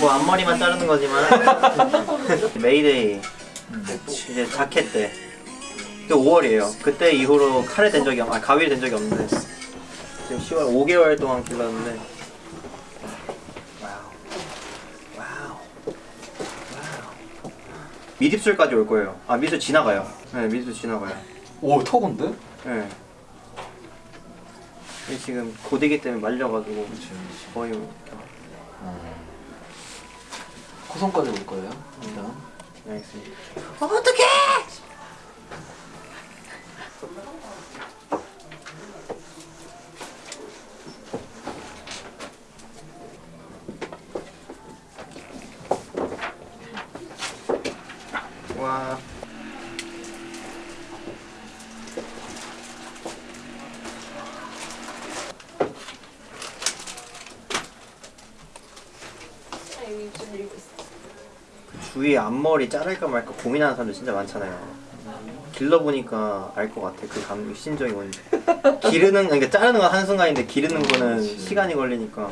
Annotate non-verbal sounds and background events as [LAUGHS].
뭐 앞머리만 자르는 거지만. [LAUGHS] 메이데이. 이제 자켓 때. 그게 5월이에요. 그때 이후로 칼에 댄 적이 없, 아 가위를 댄 적이 없는데. 지금 10월 5개월 동안 길렀는데. Wow. Wow. Wow. 밑입술까지 올 거예요. 아 입술 지나가요. 네 입술 지나가요. 오 턱인데? 네. 지금 고데기 때문에 말려가지고 거의 뭐 코선까지 올 거예요. 일단 네, 알겠습니다. 와 주위에 앞머리 자를까 말까 고민하는 사람들 진짜 많잖아요. 길러보니까 알 것 같아 그 감, 심정이 뭔지. 기르는 그러니까 자르는 건 한순간인데 기르는 거는 시간이 걸리니까